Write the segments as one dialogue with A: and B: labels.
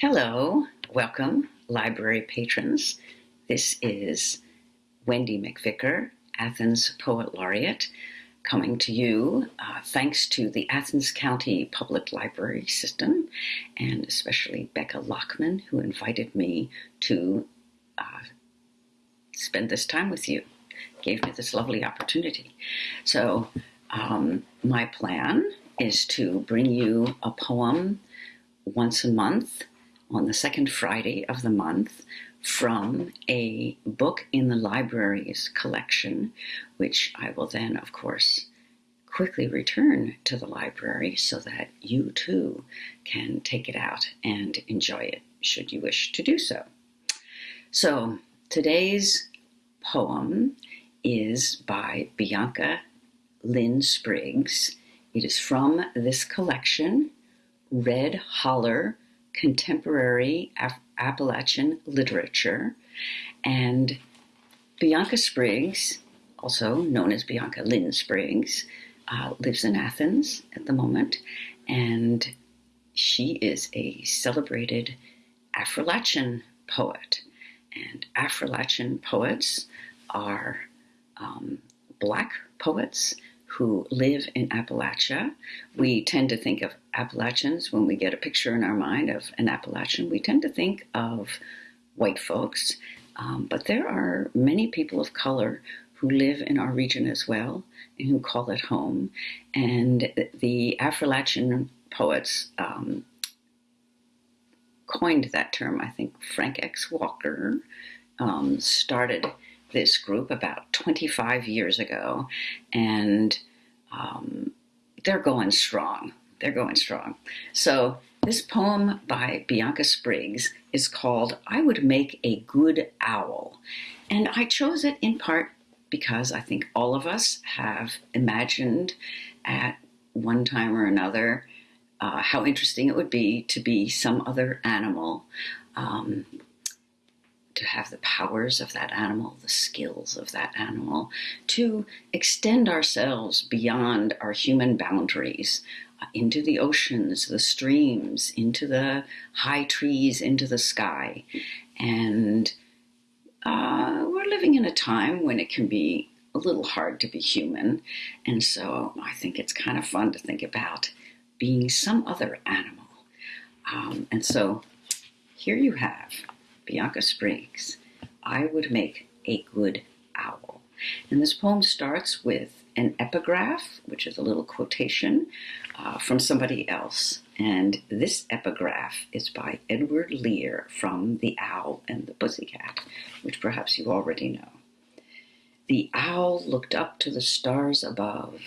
A: Hello, welcome, library patrons. This is Wendy McVicker, Athens Poet Laureate, coming to you uh, thanks to the Athens County Public Library System, and especially Becca Lockman, who invited me to uh, spend this time with you, gave me this lovely opportunity. So, um, my plan is to bring you a poem once a month on the second Friday of the month from a book in the library's collection, which I will then, of course, quickly return to the library so that you too can take it out and enjoy it should you wish to do so. So today's poem is by Bianca Lynn Spriggs. It is from this collection, Red Holler contemporary Appalachian literature. And Bianca Spriggs, also known as Bianca Lynn Spriggs, uh, lives in Athens at the moment. And she is a celebrated Affrilachian poet. And Affrilachian poets are um, black poets who live in Appalachia. We tend to think of Appalachians when we get a picture in our mind of an Appalachian. We tend to think of white folks, um, but there are many people of color who live in our region as well and who call it home. And the Affrilachian poets um, coined that term. I think Frank X. Walker um, started this group about 25 years ago, and um, they're going strong. They're going strong. So this poem by Bianca Spriggs is called I Would Make a Good Owl. And I chose it in part because I think all of us have imagined at one time or another uh, how interesting it would be to be some other animal. Um, to have the powers of that animal, the skills of that animal, to extend ourselves beyond our human boundaries uh, into the oceans, the streams, into the high trees, into the sky. And uh, we're living in a time when it can be a little hard to be human. And so I think it's kind of fun to think about being some other animal. Um, and so here you have Bianca Spriggs, I would make a good owl. And this poem starts with an epigraph, which is a little quotation uh, from somebody else. And this epigraph is by Edward Lear from The Owl and the Pussycat, which perhaps you already know. The owl looked up to the stars above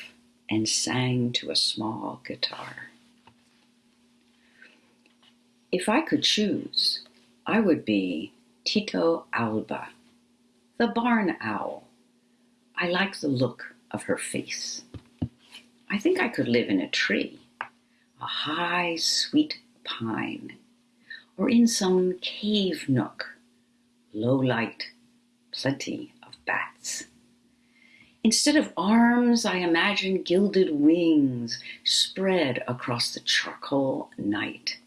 A: and sang to a small guitar. If I could choose, I would be Tyto alba, the barn owl. I like the look of her face. I think I could live in a tree, a high, sweet pine, or in some cave nook, low light, plenty of bats. Instead of arms, I imagine gilded wings spread across the charcoal night.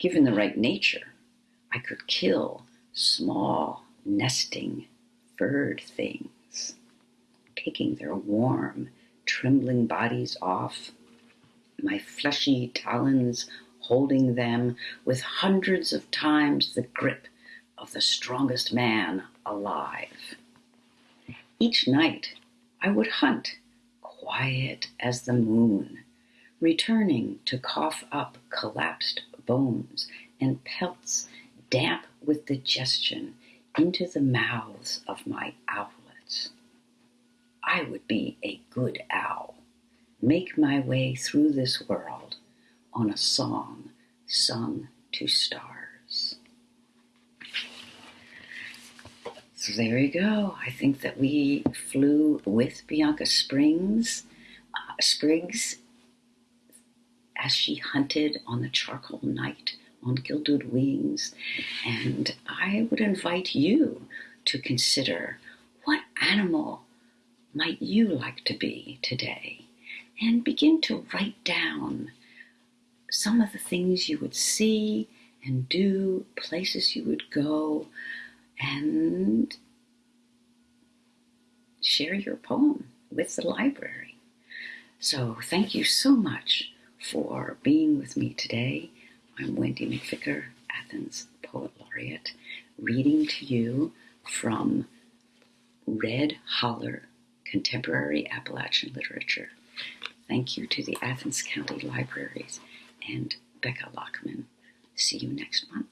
A: Given the right nature, I could kill small, nesting, furred things, picking their warm, trembling bodies off, my fleshy talons holding them with hundreds of times the grip of the strongest man alive. Each night I would hunt, quiet as the moon, returning to cough up collapsed bones and pelts damp with digestion into the mouths of my owlets. I would be a good owl, make my way through this world on a song sung to stars. So there you go. I think that we flew with Bianca Springs, uh, Spriggs as she hunted on the charcoal night on gilded wings. And I would invite you to consider what animal might you like to be today? And begin to write down some of the things you would see and do, places you would go, and share your poem with the library. So, thank you so much for being with me today. I'm Wendy McVicker, Athens Poet Laureate, reading to you from Red Holler Contemporary Appalachian Literature. Thank you to the Athens County Libraries and Becca Lockman. See you next month.